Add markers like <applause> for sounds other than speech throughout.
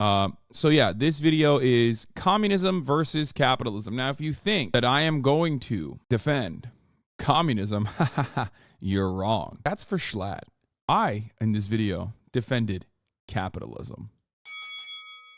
Uh, so yeah, this video is communism versus capitalism. Now, if you think that I am going to defend communism, <laughs> you're wrong. That's for Schlatt. I, in this video, defended capitalism.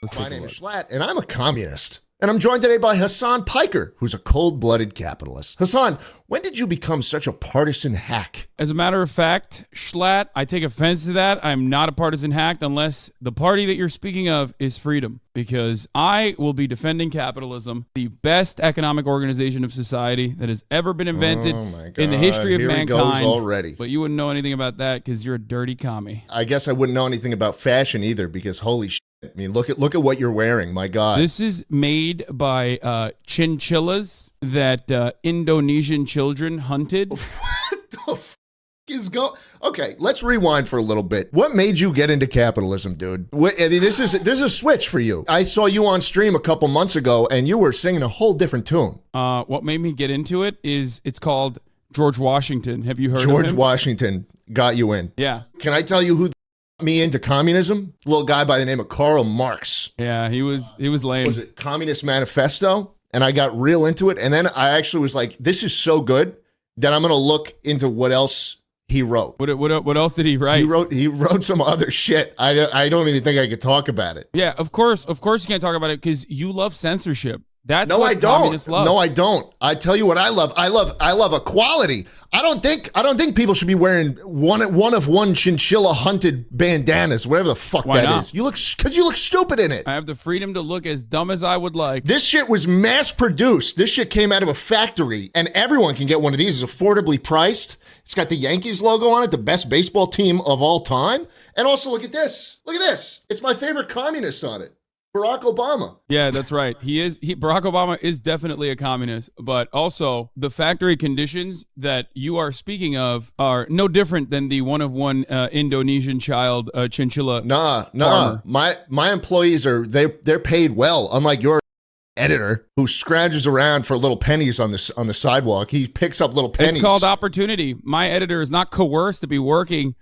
Let's My name is Schlatt, and I'm a communist. And I'm joined today by Hasan Piker, who's a cold blooded capitalist. Hasan, when did you become such a partisan hack? As a matter of fact, Schlatt, I take offense to that. I'm not a partisan hack unless the party that you're speaking of is freedom, because I will be defending capitalism, the best economic organization of society that has ever been invented oh in the history of Here mankind. already. But you wouldn't know anything about that because you're a dirty commie. I guess I wouldn't know anything about fashion either, because holy shit. I mean, look at look at what you're wearing. My God, this is made by uh, chinchillas that uh, Indonesian children hunted. <laughs> what the f- is go? Okay, let's rewind for a little bit. What made you get into capitalism, dude? What, this is this is a switch for you. I saw you on stream a couple months ago, and you were singing a whole different tune. Uh, what made me get into it is it's called George Washington. Have you heard George Washington got you in. Yeah. Can I tell you who me into communism. A little guy by the name of Karl Marx. Yeah, he was he was lame. Was it Communist Manifesto? And I got real into it. And then I actually was like, this is so good that I'm gonna look into what else he wrote. What, what, what else did he write? He wrote he wrote some other shit. I, I don't even think I could talk about it. Yeah, of course, of course you can't talk about it because you love censorship. That's no, I don't. No, I don't. I tell you what I love. I love I love equality. I don't think I don't think people should be wearing one one of one chinchilla hunted bandanas, whatever the fuck Why that not? is. You look because you look stupid in it. I have the freedom to look as dumb as I would like. This shit was mass produced. This shit came out of a factory, and everyone can get one of these. It's affordably priced. It's got the Yankees logo on it, the best baseball team of all time. And also, look at this. Look at this. It's my favorite communist on it. Barack Obama. Yeah, that's right. He is he Barack Obama is definitely a communist, but also the factory conditions that you are speaking of are no different than the one of one uh, Indonesian child uh, chinchilla. Nah, nah. Farmer. My my employees are they they're paid well. Unlike your editor who scrounges around for little pennies on this on the sidewalk. He picks up little pennies. It's called opportunity. My editor is not coerced to be working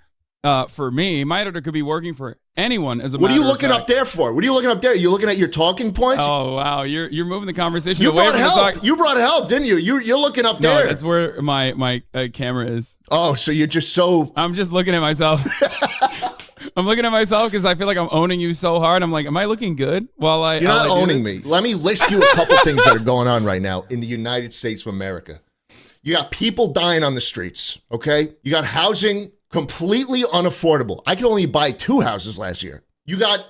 uh, for me. My editor could be working for anyone as a What are you looking up there for? What are you looking up there? You're you looking at your talking points? Oh wow, you're you're moving the conversation you away brought help. talk. You brought help, didn't you? You you're looking up no, there. that's where my my uh, camera is. Oh, so you're just so I'm just looking at myself. <laughs> I'm looking at myself because I feel like I'm owning you so hard. I'm like, am I looking good? While I You're not I owning me. Let me list you a couple <laughs> things that are going on right now in the United States of America. You got people dying on the streets, okay? You got housing completely unaffordable. I could only buy two houses last year. You got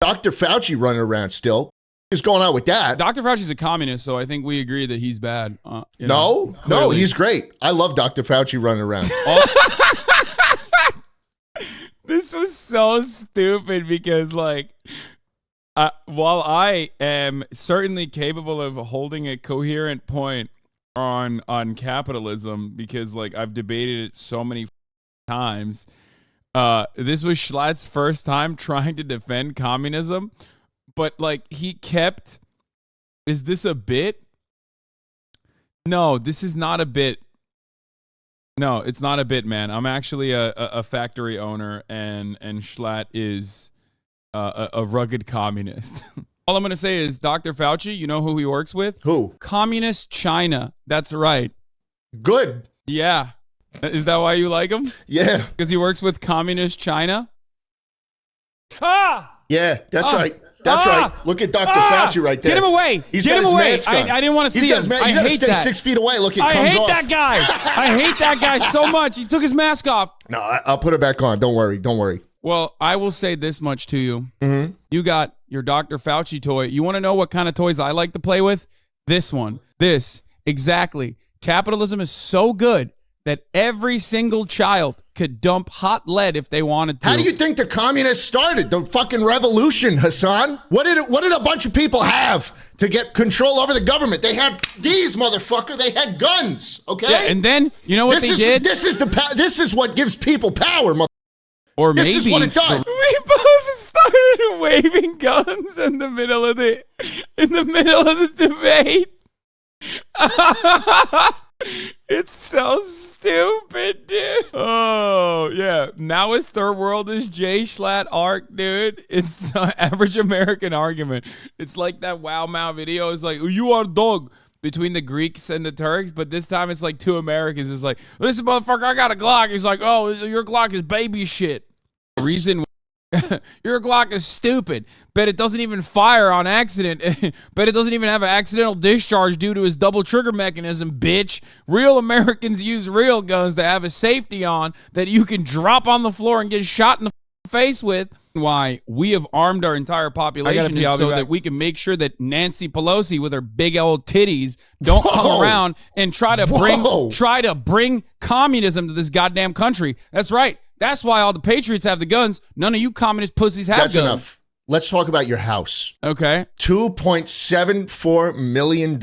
Dr. Fauci running around still. What's going on with that? Dr. Fauci's a communist, so I think we agree that he's bad. Uh, no, know, no, he's great. I love Dr. Fauci running around. <laughs> <laughs> this was so stupid because, like, uh, while I am certainly capable of holding a coherent point on on capitalism, because like I've debated it so many times. Uh, this was Schlatt's first time <laughs> trying to defend communism, but like he kept. Is this a bit? No, this is not a bit. No, it's not a bit, man. I'm actually a, a, factory owner, and and Schlatt is uh, a, a rugged communist. <laughs> All I'm gonna say is, Dr. Fauci, you know who he works with? Who? Communist China. That's right. Good. Yeah. Is that why you like him? Yeah. Because he works with communist China? Ah! Yeah, that's ah! right. That's ah! right. Look at Dr. Ah! Fauci right there. Get him away. He's Get him away. I, I, didn't want to see him. Ma- I hate stay that. six feet away. Look, it I hate off. that guy. I hate that guy so much. He took his mask off. No, I, will put it back on. Don't worry. Don't worry. Well, I will say this much to you. Mm-hmm. You got your Dr. Fauci toy. You want to know what kind of toys I like to play with? This one. This. Exactly. Capitalism is so good that every single child could dump hot lead if they wanted to. How do you think the communists started the fucking revolution, Hasan? What did it, what did a bunch of people have to get control over the government? They had these motherfucker. They had guns. Okay. Yeah, and then you know what this they is, did? This is the this is what gives people power. Mother- or this maybe is what it does. We both started <laughs> waving guns in the middle of the in the middle of this debate. <laughs> It's so stupid, dude. Oh, yeah. Now his third world is Jay Schlatt arc, dude. It's uh, <laughs> average American argument. It's like that Wow Mao video. It's like, you are dog between the Greeks and the Turks, but this time it's like two Americans. It's like, listen, motherfucker, I got a Glock. He's like, oh, your Glock is baby shit. Reason <laughs> your Glock is stupid. Bet it doesn't even fire on accident. <laughs> Bet it doesn't even have an accidental discharge due to his double trigger mechanism, bitch. Real Americans use real guns that have a safety on that you can drop on the floor and get shot in the <laughs> face with. Why we have armed our entire population pee, so back. that we can make sure that Nancy Pelosi with her big old titties don't come around and try to Whoa. bring try to bring communism to this goddamn country. That's right. That's why all the patriots have the guns. None of you communist pussies have That's guns. enough. Let's talk about your house. Okay. $2.74 million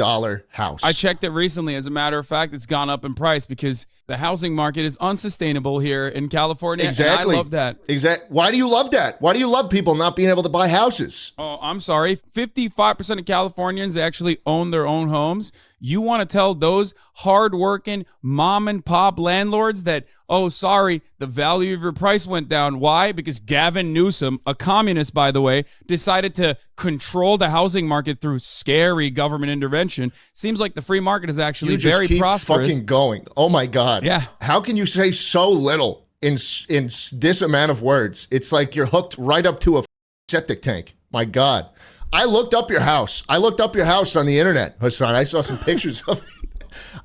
house. I checked it recently. As a matter of fact, it's gone up in price because the housing market is unsustainable here in California. Exactly. I love that. Exactly. Why do you love that? Why do you love people not being able to buy houses? Oh, I'm sorry. 55% of Californians actually own their own homes. You want to tell those hardworking mom and pop landlords that, oh, sorry, the value of your price went down. Why? Because Gavin Newsom, a communist, by the way, decided to control the housing market through scary government intervention. Seems like the free market is actually You just very keep prosperous. fucking going. Oh my god. Yeah. How can you say so little in in this amount of words? It's like you're hooked right up to a septic tank. My god. I looked up your house. I looked up your house on the internet, Hasan. I saw some <laughs> pictures of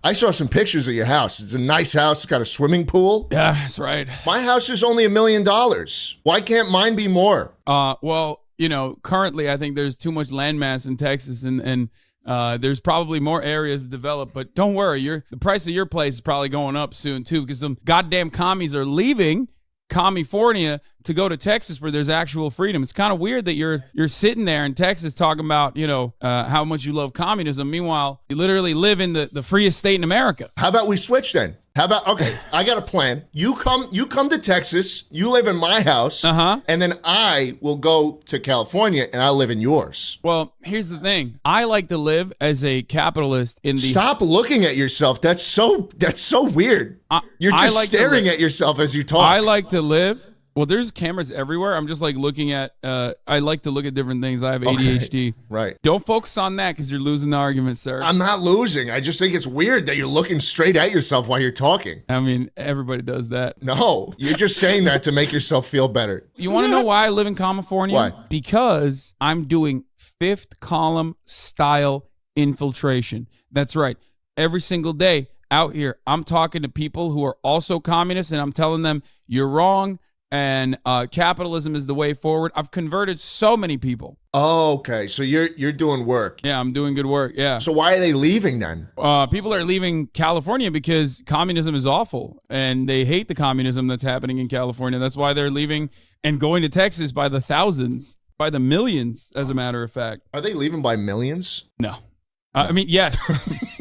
I saw some pictures of your house. It's a nice house. It's got a swimming pool. yeah, that's right. My house is only a million dollars. Why can't mine be more? Uh, well, you know, currently I think there's too much landmass in Texas, and and uh, there's probably more areas to develop. But don't worry, your the price of your place is probably going up soon too, because some goddamn commies are leaving California to go to Texas where there's actual freedom. It's kind of weird that you're you're sitting there in Texas talking about you know uh, how much you love communism. Meanwhile, you literally live in the the freest state in America. How about we switch then? How about okay? I got a plan. You come, you come to Texas. You live in my house, Uh-huh. and then I will go to California and I'll live in yours. Well, here's the thing. I like to live as a capitalist in the Stop looking at yourself. That's so. That's so weird. I- You're I just like staring at yourself as you talk. I like to live. Well, there's cameras everywhere. I'm just like looking at. Uh, I like to look at different things. I have ADHD. right. Don't focus on that because you're losing the argument, sir. I'm not losing. I just think it's weird that you're looking straight at yourself while you're talking. I mean, everybody does that. No, you're just saying that to make yourself feel better. You want to know <laughs> why I live in California? Why? Because I'm doing fifth column style infiltration. That's right. Every single day out here, I'm talking to people who are also communists, and I'm telling them you're wrong. And uh, capitalism is the way forward. I've converted so many people. Oh, okay, so you're you're doing work. Yeah, I'm doing good work. Yeah. So why are they leaving then? uh, people are leaving California because communism is awful and they hate the communism that's happening in California. That's why they're leaving and going to Texas by the thousands, by the millions, as a matter of fact. Are they leaving by millions? No. Uh, I mean, yes. <laughs>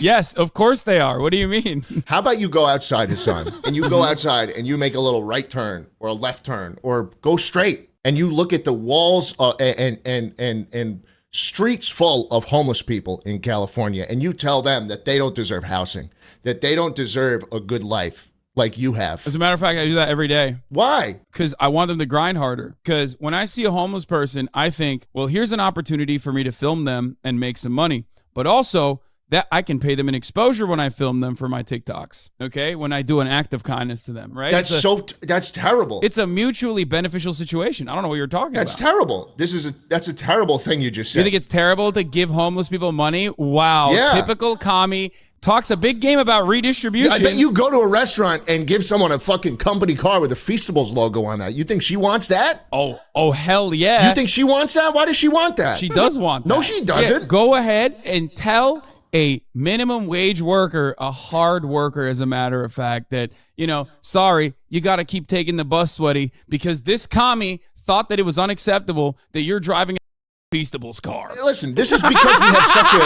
yes, of course they are. What do you mean? <laughs> How about you go outside, Hasan, and you go outside and you make a little right turn or a left turn or go straight and you look at the walls uh, and and and and streets full of homeless people in California and you tell them that they don't deserve housing, that they don't deserve a good life like you have. As a matter of fact, I do that every day. Why? because I want them to grind harder. Because when I see a homeless person, I think, well, here's an opportunity for me to film them and make some money. But also, that I can pay them an exposure when I film them for my TikToks. Okay, when I do an act of kindness to them, right? That's a, so that's terrible. It's a mutually beneficial situation. I don't know what you're talking That's about. That's terrible. This is a that's a terrible thing you just said. you think it's terrible to give homeless people money? Wow, Yeah. typical commie talks a big game about redistribution. I bet you go to a restaurant and give someone a fucking company car with a Feastables logo on that. You think she wants that? Oh, oh, hell yeah! You think she wants that? Why does she want that? She does want that. No, she doesn't. Yeah, go ahead and tell a minimum wage worker, a hard worker, as a matter of fact, that, you know, sorry, you got to keep taking the bus, sweaty, because this commie thought that it was unacceptable that you're driving a Feastables car. Listen, this is because we have such a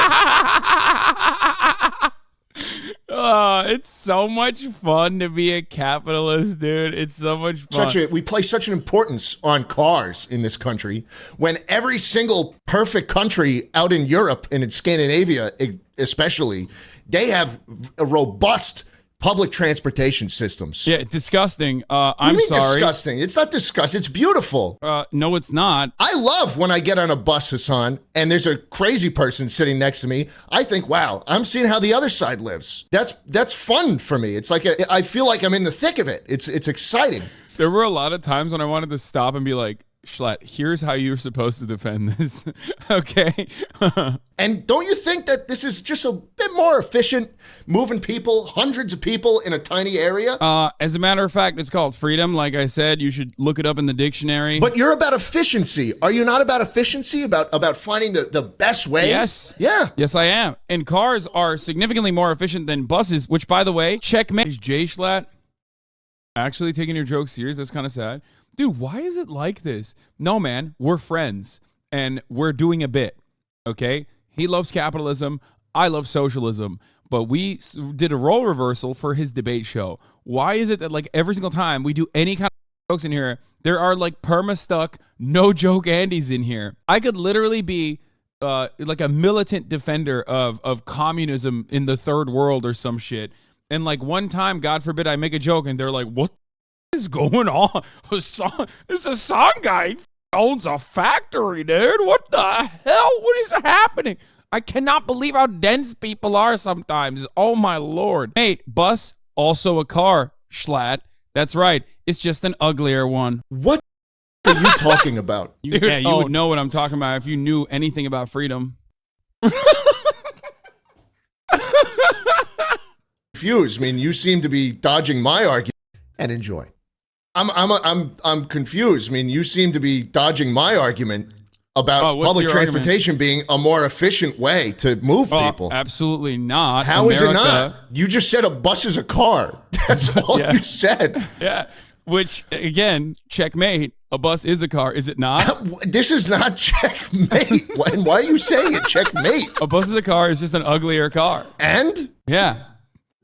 Oh, <laughs> it's so much fun to be a capitalist, dude. It's so much fun. such a we place such an importance on cars in this country when every single perfect country out in Europe and in Scandinavia e- especially, they have a robust public transportation systems. Yeah, disgusting. Uh, I'm you mean sorry. disgusting? It's not disgusting. It's beautiful. Uh, no, it's not. I love when I get on a bus, Hasan, and there's a crazy person sitting next to me. I think, wow, I'm seeing how the other side lives. That's that's fun for me. It's like a, I feel like I'm in the thick of it. It's it's exciting. There were a lot of times when I wanted to stop and be like, Schlatt, here's how you're supposed to defend this. <laughs> okay. <laughs> And don't you think that this is just a bit more efficient, moving people, hundreds of people in a tiny area? uh, as a matter of fact, it's called freedom. Like I said, you should look it up in the dictionary. But you're about efficiency. Are you not about efficiency? About about finding the, the best way? Yes. Yeah. Yes, I am. And cars are significantly more efficient than buses, which, by the way, checkmate. Is Jay Schlatt actually taking your joke serious? That's kind of sad. Dude, why is it like this? No, man, we're friends and we're doing a bit. Okay? He loves capitalism. I love socialism. But we did a role reversal for his debate show. Why is it that, like, every single time we do any kind of jokes in here, there are like perma stuck, no joke Andes in here? I could literally be uh, like a militant defender of of communism in the third world or some shit. And like one time, God forbid, I make a joke and they're like, "What is going on? <laughs> Hasan, this Hasan guy owns a factory, dude. What the hell? What is happening? I cannot believe how dense people are sometimes. Oh my lord, mate. Bus also a car. Schlatt. That's right. It's just an uglier one. What <laughs> are you talking about? You, yeah, you would oh. know what I'm talking about if you knew anything about freedom. <laughs> confused. I mean, you seem to be dodging my argument and enjoy. I'm I'm I'm I'm confused. I mean, you seem to be dodging my argument about Oh, public your argument? transportation being a more efficient way to move Oh, people. absolutely not. How is it not? You just said a bus is a car. <laughs> That's <laughs> all Yeah. you said. <laughs> Yeah. Which again, checkmate. A bus is a car, is it not? This is not checkmate. Why are you saying it checkmate? a bus is a car is just an uglier car. And Yeah.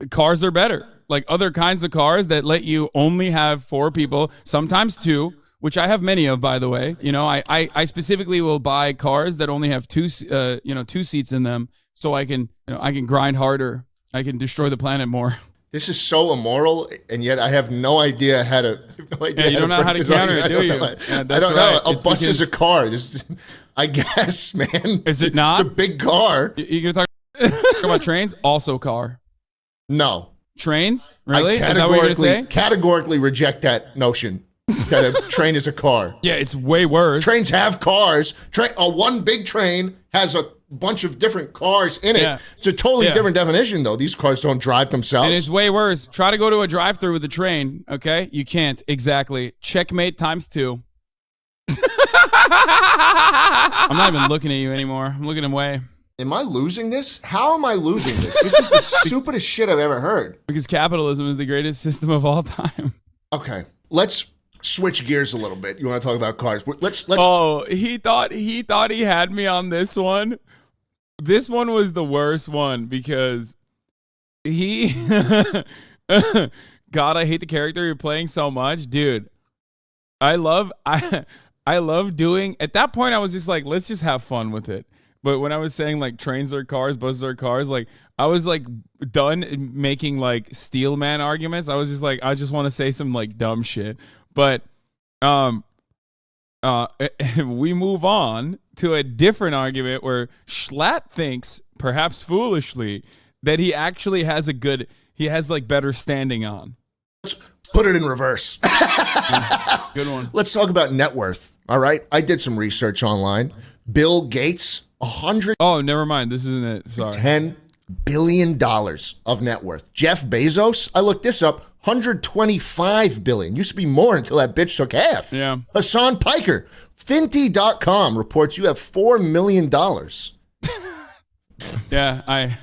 Cars are better. Like other kinds of cars that let you only have four people, sometimes two, which I have many of, by the way. You know, I, I, I specifically will buy cars that only have two, uh, you know, two seats in them, so I can, you know, I can grind harder. I can destroy the planet more. this is so immoral, and yet I have no idea how to. <laughs> No idea Yeah, you don't know how to counter it, do I don't know. Yeah, I don't know. right. A It's bus is a car. This, <laughs> I guess, man. Is it not? It's a big car. You, you gonna talk <laughs> about trains? Also car. No, Trains? Really? I Is that what you're gonna categorically say? categorically reject that notion that a <laughs> train is a car. Yeah, it's way worse. Trains have cars. Train, a one big train has a bunch of different cars in it. Yeah. It's a totally Yeah. different definition, though. These cars don't drive themselves. And it's way worse. Try to go to a drive-through with a train. Okay, you can't. Exactly. Checkmate times two. <laughs> I'm not even looking at you anymore. I'm looking away Am I losing this? How am I losing this? This is the <laughs> stupidest shit I've ever heard. because capitalism is the greatest system of all time. Okay, let's switch gears a little bit. You want to talk about cars? Let's let's. Oh, he thought he thought he had me on this one. This one was the worst one because he <laughs> God, I hate the character you're playing so much, dude. I love I I love doing at that point I was just like, let's just have fun with it. But when I was saying like trains are cars, buses are cars, like I was like done making like steel man arguments. I was just like, I just want to say some like dumb shit. But um uh <laughs> we move on to a different argument where Schlatt thinks, perhaps foolishly, that he actually has a good he has like better standing on. let's put it in reverse. <laughs> Good one. let's talk about net worth. All right, I did some research online. Bill Gates, hundred Oh, never mind. This isn't it. Sorry. ten billion dollars of net worth. Jeff Bezos, I looked this up, 125 billion. Used to be more until that bitch took half. Yeah. Hasan Piker, Finty.com reports you have four million dollars. <laughs> Yeah, I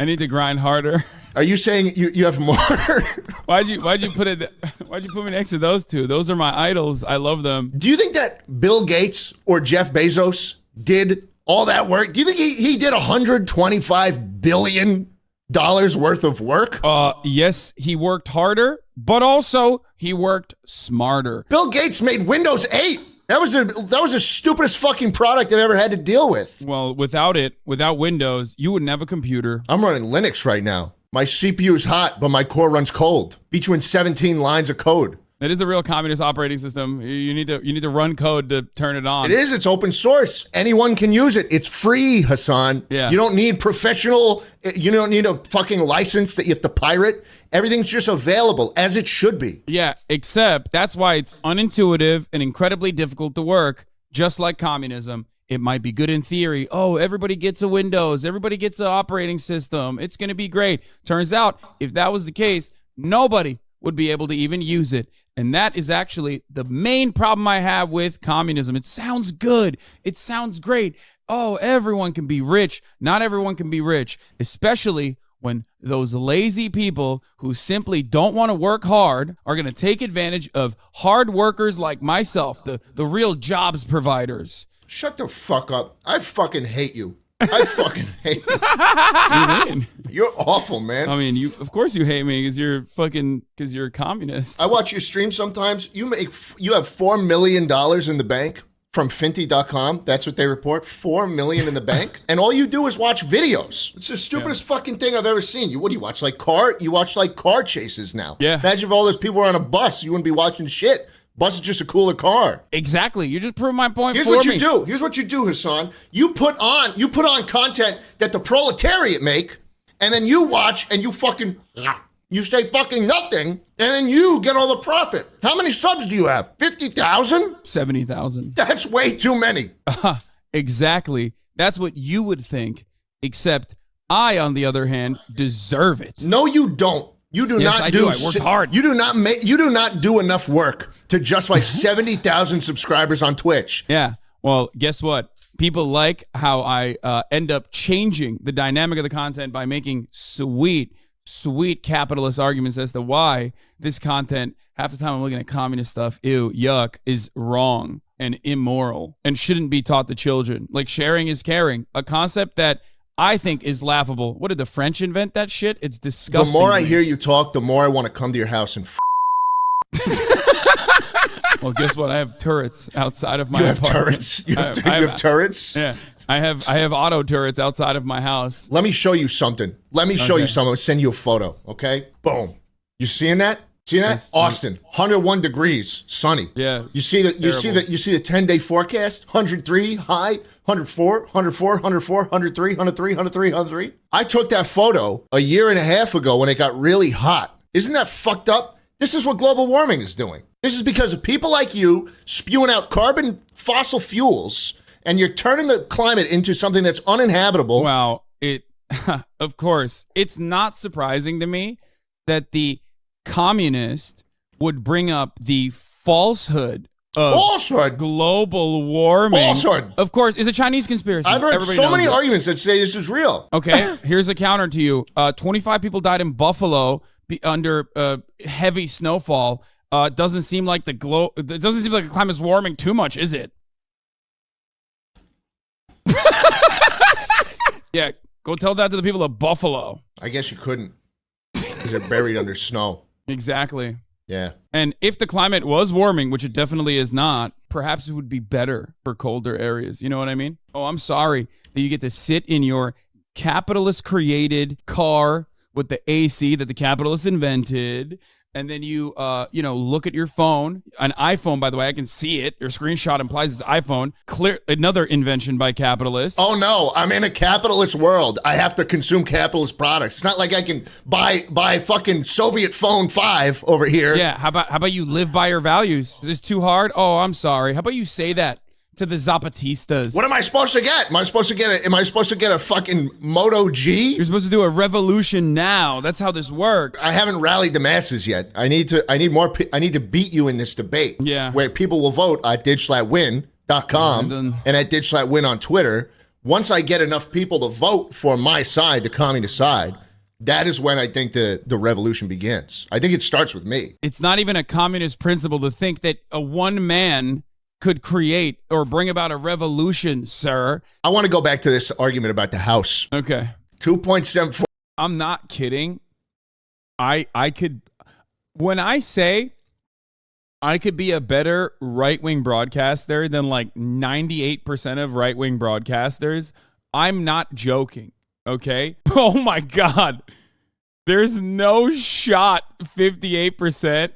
I need to grind harder. Are you saying you, you have more? <laughs> Why'd you why'd you put it why'd you put me next to those two? Those are my idols. I love them. Do you think that Bill Gates or Jeff Bezos did all that work? Do you think he, he did 125 billion dollars worth of work? Uh yes, he worked harder, but also he worked smarter. Bill Gates made Windows 8. That was a that was the stupidest fucking product I've ever had to deal with. Well, without it, without Windows, you wouldn't have a computer. I'm running Linux right now. My CPU is hot, but my core runs cold. Between 17 lines of code. That is the real communist operating system. You- need to you need to run code to turn it on. It is. It's open source. Anyone can use it. It's free, Hasan. Yeah. You don't need professional. Eh, you don't need a fucking license that you have to pirate. Everything's just available as it should be. Yeah, except that's why it's unintuitive and incredibly difficult to work, just like communism. It might be good in theory. Oh, everybody gets a Windows, everybody gets an operating system. It's going to be great. Turns out, if that was the case, nobody would be able to even use it. And that is actually the main problem I have with communism. It sounds good. It sounds great. Oh, everyone can be rich. Not everyone can be rich, especially when those lazy people who simply don't want to work hard are going to take advantage of hard workers like myself, the, the real jobs providers. Shut the fuck up. I fucking hate you. I fucking hate <laughs> you. I You're awful, man. I mean, you of course you hate me because you're fucking because you're a communist. I watch your stream sometimes. You make you have four million dollars in the bank from Finty.com. That's what they report. Four million in the bank, <laughs> and all you do is watch videos. It's the stupidest fucking thing I've ever seen. You what do you watch? Like car? You watch like car chases now? Yeah. Imagine if all those people were on a bus. You wouldn't be watching shit. Bus is just a cooler car. exactly. You just proved my point Here's what you me. do. Here's what you do, Hasan. You put on you put on content that the proletariat make, and then you watch and you fucking you say fucking nothing, and then you get all the profit. How many subs do you have? Fifty thousand? Seventy thousand. That's way too many. <laughs> Exactly. That's what you would think. Except I, on the other hand, deserve it. No, you don't. You do Yes, not I do. do. I worked hard. You do not make. You do not do enough work to justify seventy thousand subscribers on Twitch. Yeah. Well, guess what? People like how I uh, end up changing the dynamic of the content by making sweet, sweet capitalist arguments as to why this content, half the time I'm looking at communist stuff, ew, yuck, is wrong and immoral and shouldn't be taught to children. Like sharing is caring, a concept that I think is laughable. What did the French invent that shit? It's disgusting. The more I hear you talk, the more I want to come to your house and. F- <laughs> well, guess what? I have turrets outside of my you have apartment. turrets. You I have, have- you have have- turrets. Yeah, I have I have auto turrets outside of my house. Let me show you something. Let me show you something. I'll send you a photo. Okay. Boom. You seeing that? See that? Yes. Austin, 101 degrees, sunny. Yeah, You see that? You see that? You see the 10 day forecast? 103 high, 104, 104, 104, 103, 103, 103, 103. I took that photo a year and a half ago when it got really hot. Isn't that fucked up? This is what global warming is doing. This is because of people like you spewing out carbon fossil fuels, and you're turning the climate into something that's uninhabitable. Well, it <laughs> of course, it's not surprising to me that the communist would bring up the falsehood of Falsehood. global warming. Falsehood. Of course, it's a Chinese conspiracy. I've heard Everybody so many it. arguments that say this is real. Okay, <laughs> here's a counter to you. Uh, 25 people died in Buffalo be, under uh, heavy snowfall. Uh, doesn't seem like the glow. It doesn't seem like the climate's warming too much, is it? <laughs> yeah, go tell that to the people of Buffalo. I guess you couldn't because they're buried under snow. Exactly. Yeah. And if the climate was warming, which it definitely is not, perhaps it would be better for colder areas. You know what I mean? Oh, I'm sorry that you get to sit in your capitalist created car with the AC that the capitalists invented. And then you, uh, you know, look at your phone, an iPhone. By the way, I can see it. Your screenshot implies it's iPhone. Clear, another invention by capitalists. Oh no, I'm in a capitalist world. I have to consume capitalist products. It's not like I can buy buy fucking Soviet phone five over here. Yeah, how about how about you live by your values? Is this too hard? Oh, I'm sorry. How about you say that to the Zapatistas? What am I supposed to get? Am I supposed to get a am I supposed to get a fucking Moto G? You're supposed to do a revolution now. That's how this works. I haven't rallied the masses yet. I need to I need more I need to beat you in this debate. Yeah. Where people will vote at digslatwin.com And and at digslatwin on Twitter. Once I get enough people to vote for my side, the communist side, that is when I think the the revolution begins. I think it starts with me. it's not even a communist principle to think that a one man could create or bring about a revolution, sir. I want to go back to this argument about the house. Okay. 2.74. I'm not kidding. I I could when I say I could be a better right-wing broadcaster than like 98% of right-wing broadcasters, I'm not joking, okay? <laughs> Oh my god. There's no shot 58%